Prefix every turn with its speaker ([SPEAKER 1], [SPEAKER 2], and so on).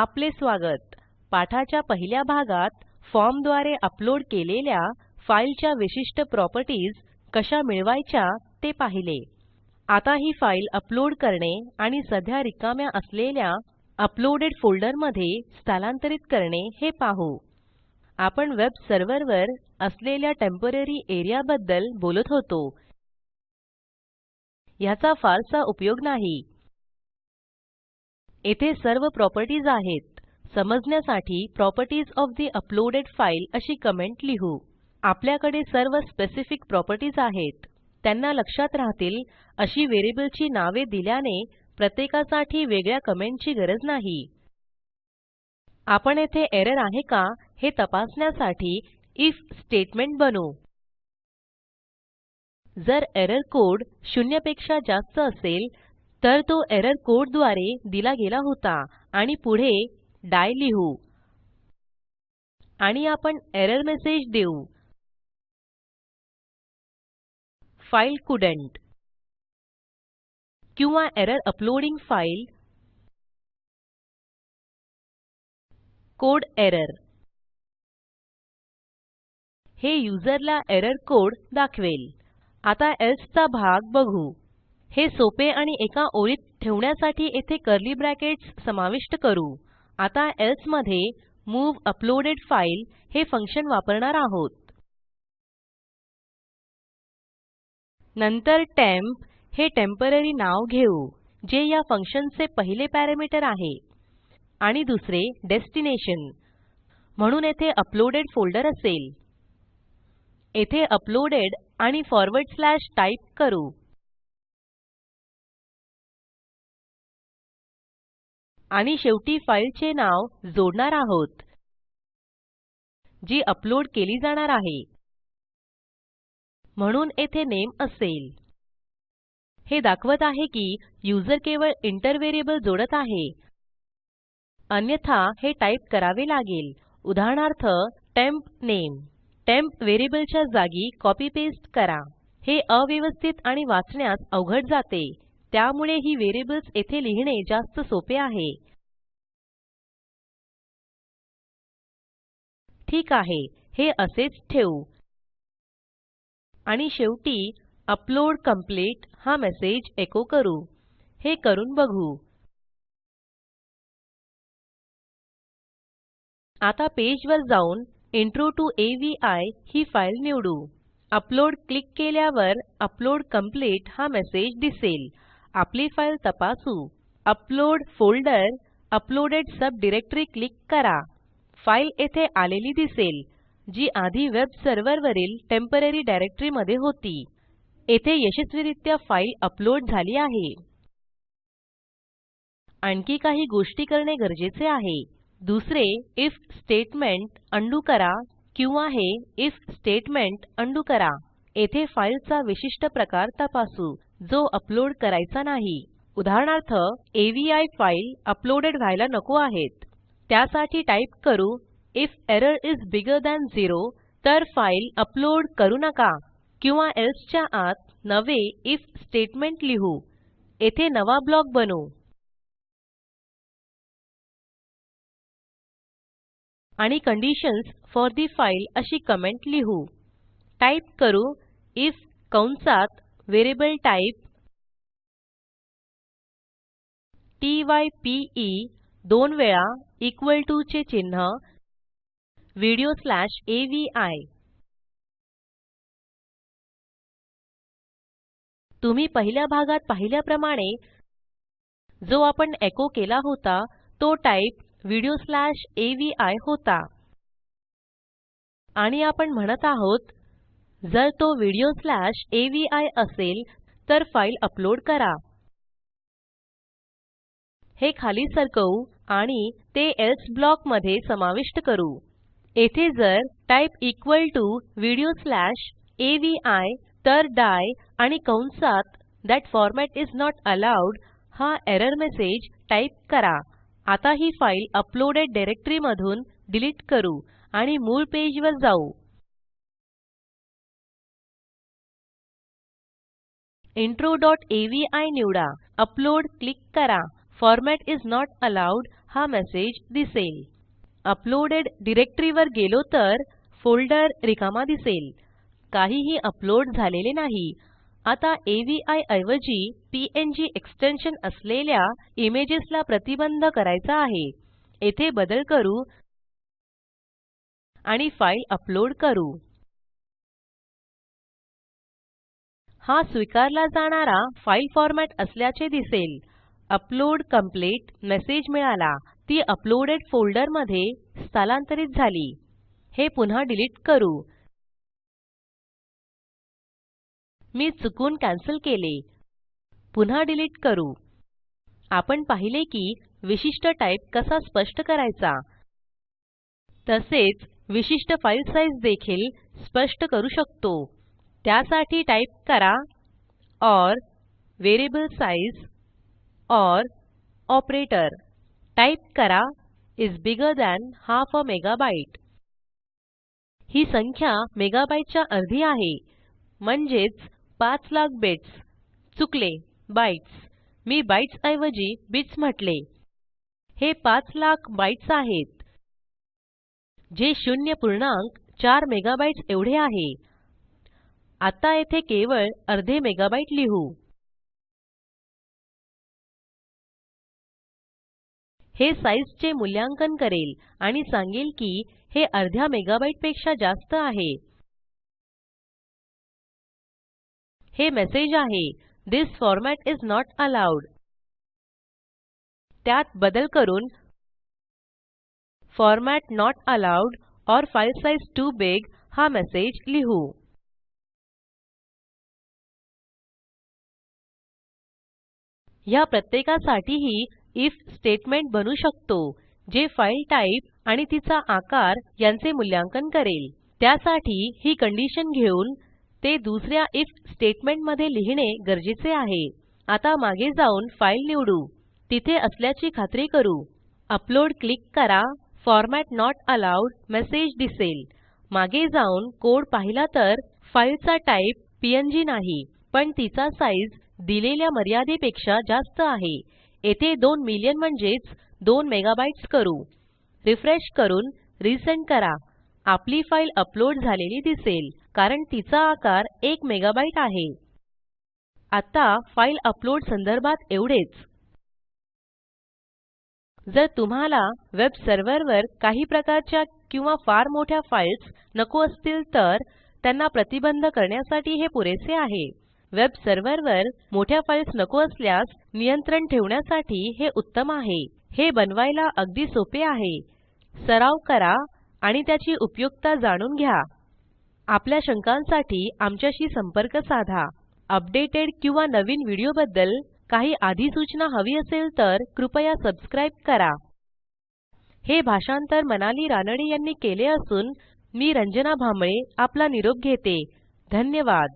[SPEAKER 1] आपले स्वागत पाठाच्या पहिल्या भागात फॉर्म द्वारे अपलोड केलेल्या फाईलच्या विशिष्ट प्रॉपर्टीज कशा मिळवायच्या ते पाहिले आता ही फाईल अपलोड करणे आणि सध्या रिकाम्या असलेल्या अपलोडेड फोल्डरमध्ये स्थलांतरित करणे हे पाहू आपण वेब सर्व्हरवर असलेल्या टेम्पररी एरियाबद्दल बोलत होतो ह्याचा फारसा उपयोग नाही येथे सर्व प्रॉपर्टीज आहेत समजण्यासाठी प्रॉपर्टीज ऑफ ठे अपलोडेड फाइल अशी कमेंट लिहू आपल्याकडे सर्व स्पेसिफिक प्रॉपर्टीज आहेत त्यांना लक्षात राहतील अशी व्हेरिएबलची नावे दिल्याने प्रत्येकासाठी वेगळ्या कमेंटची गरज नाही आपण येथे एरर आहे का हे तपासण्यासाठी इफ स्टेटमेंट बनवू जर एरर कोड पेक्षा जास्त असेल तर तो एरर कोड द्वारे दिला गेला होता आणि पुढे डाय लिहू आणि आपण एरर मेसेज देऊ
[SPEAKER 2] फाइल कुडंट किंवा error uploading file code error
[SPEAKER 1] हे यूजरला एरर कोड दाखवेल आता एल्से चा भाग बघू हे सोपे आणि एका ओळीत ठेवण्यासाठी येथे कर्ली ब्रॅकेट्स समाविष्ट करू आता एल्से मध्ये मूव अपलोडेड फाइल हे फंक्शन वापरणार आहोत नंतर टेम्प हे टेम्पररी नाव घेऊ जे या फंक्शनचे पहिले पॅरामीटर आहे आणि दुसरे डेस्टिनेशन म्हणून येथे अपलोडेड फोल्डर असेल येथे अपलोडेड आणि फॉरवर्ड स्लॅश टाईप करू
[SPEAKER 2] आणि शेवटी फाईलचे नाव जोडणार आहोत जी अपलोड केली जाणार
[SPEAKER 1] आहे म्हणून येथे नेम असेल हे दाखवत आहे की यूजर केवळ इंटर व्हेरिएबल जोडत आहे अन्यथा हे टाइप करावे लागेल उदाहरणार्थ टेम्प नेम टेम्प व्हेरिएबलच्या जागी कॉपी पेस्ट करा हे अव्यवस्थित आणि वाचण्यास अवघड जाते त्यामुळे ही व्हेरिएबल्स येथे लिहिणे जास्त सोपे आहे
[SPEAKER 2] ठीक आहे हे असेच ठेवू आणि शेवटी अपलोड कंप्लीट हा मेसेज एको करू हे करून बघू
[SPEAKER 1] आता पेजवर जाऊन इंट्रो टू एव्हीआय ही फाईल निवडू अपलोड क्लिक केल्यावर अपलोड कंप्लीट हा मेसेज दिसेल आपली फाईल तपासू upload folder uploaded subdirectory click करा फाईल येथे आलेली दिसेल जी आधी वेब सर्व्हरवरील टेम्पररी डायरेक्टरी मध्ये होती येथे यशस्वीरित्या फाईल अपलोड झाली आहे आणखी काही गोष्टी करणे गरजेचे आहे दुसरे इफ स्टेटमेंट अंडू करा किंवा हे इफ स्टेटमेंट अंडू करा येथे फाईलचा विशिष्ट प्रकार तपासू जो अपलोड करायचा नाही उदाहरणार्थ एव्हीआय फाईल अपलोडेड व्हायला नको आहेत त्यासाठी टाईप करू if error is bigger than zero तर फाईल अपलोड करू नका किंवा एल्सच्या च्या आत नवे इफ स्टेटमेंट लिहू येथे नवा ब्लॉक बनवू आणि कंडिशन्स फॉर दी फाईल अशी कमेंट लिहू टाईप करू इफ कंसात variable टाईप ई e दोन वेळा
[SPEAKER 2] इक्वल टू चे चिन्ह व्हिडिओ स्लॅश आय तुम्ही पहिल्या
[SPEAKER 1] भागात पाहिल्याप्रमाणे जो आपण एको केला होता तो टाइप व्हिडिओ स्लॅश आय होता आणि आपण म्हणत आहोत जर तो व्हिडिओ स्लॅश आय असेल तर फाईल अपलोड करा हे खाली सरकवू आणि ते एस ब्लॉक मध्ये समाविष्ट करू येथे जर type equal to video slash I तर डाय आणि कंसात that format is not allowed हा एरर मेसेज टाईप करा आता ही फाईल अपलोडेड डायरेक्टरी मधून डिलीट करू आणि मूळ पेजवर जाऊ
[SPEAKER 2] intro.avi
[SPEAKER 1] निवडा अपलोड क्लिक करा फॉर्मॅट इज नॉट अलाउड हा मेसेज दिसेल अपलोडेड वर गेलो तर फोल्डर रिकामा दिसेल काहीही अपलोड झालेले नाही आता avi ऐवजी png एक्सटेन्शन असलेल्या इमेजेस ला प्रतिबंध करायचा आहे येथे बदल करू आणि फाइल अपलोड करू हा स्वीकारला जाणारा फाईल फॉरमॅट असल्याचे दिसेल अपलोड कंप्लीट मेसेज मिळाला ती अपलोडेड फोल्डर मध्ये स्थलांतरित झाली हे पुन्हा डिलीट करू मी चुकून कॅन्सल केले पुन्हा डिलीट करू आपण पाहिले की विशिष्ट टाईप कसा स्पष्ट करायचा तसेच विशिष्ट फाईल साईज देखील स्पष्ट करू शकतो त्यासाठी टाईप करा or variable size, or operator type करा is bigger than half a megabyte ही संख्या मेगाबाईट अर्धी आहे म्हणजेच लाख बिट्स चुकले बाइट्स मी बाइट्स ऐवजी बिट्स म्हटले हे लाख बाइट्स आहेत जे शून्य पूर्णांक 4 मेगाबाईट्स एवढे आहे आता येथे केवळ अर्धे मेगाबाईट लिहू
[SPEAKER 2] हे साईजचे
[SPEAKER 1] मूल्यांकन करेल आणि सांगेल की हे अर्ध्या मेगाबाईट पेक्षा जास्त आहे हे मेसेज आहे this format is not allowed त्यात बदल करून format not allowed or file size too big हा मेसेज लिहू ह्या प्रत्येकासाठीही आयएफ स्टेटमेंट बनू शकतो जे फाईल टाईप आणि तिचा आकार यांचे मूल्यांकन करेल त्यासाठी ही कंडिशन घेऊन ते दुसऱ्या या आयएफ मध्ये लिहिणे गरजेचे आहे आता मागे जाऊन फाईल निवडू तिथे असल्याची खात्री करू अपलोड क्लिक करा फॉर्मॅट नॉट अलाउड मेसेज दिसेल मागे जाऊन कोड पाहिला तर फाईलचा टाईप पीएनजी नाही पण तिचा साईज दिलेल्या मर्यादेपेक्षा जास्त आहे येथे 2 मिलियन म्हणजेच 2 मेगाबाईट्स करू रिफ्रेश करून रिसेंट करा आपली फाईल अपलोड झालेली दिसेल कारण तिचा आकार 1 मेगाबाईट आहे आता फाईल अपलोड संदर्भात एवढेच जर तुम्हाला वेब सर्व्हरवर काही प्रकारच्या किंवा फार मोठ्या फाईल्स नको असतील तर त्यांना प्रतिबंध करण्यासाठी हे पुरेसे आहे वेब सर्व्हरवर मोठ्या फाईल्स नको असल्यास नियंत्रण ठेवण्यासाठी हे उत्तम आहे हे बनवायला अगदी सोपे आहे सराव करा आणि त्याची उपयुक्तता जाणून घ्या आपल्या शंकांसाठी आमच्याशी संपर्क साधा अपडेटेड किंवा नवीन व्हिडिओबद्दल काही अधिसूचना हवी असेल तर कृपया सबस्क्राईब करा हे भाषांतर मनाली रानडे यांनी केले असून मी रंजना भांबळे आपला निरोप घेते धन्यवाद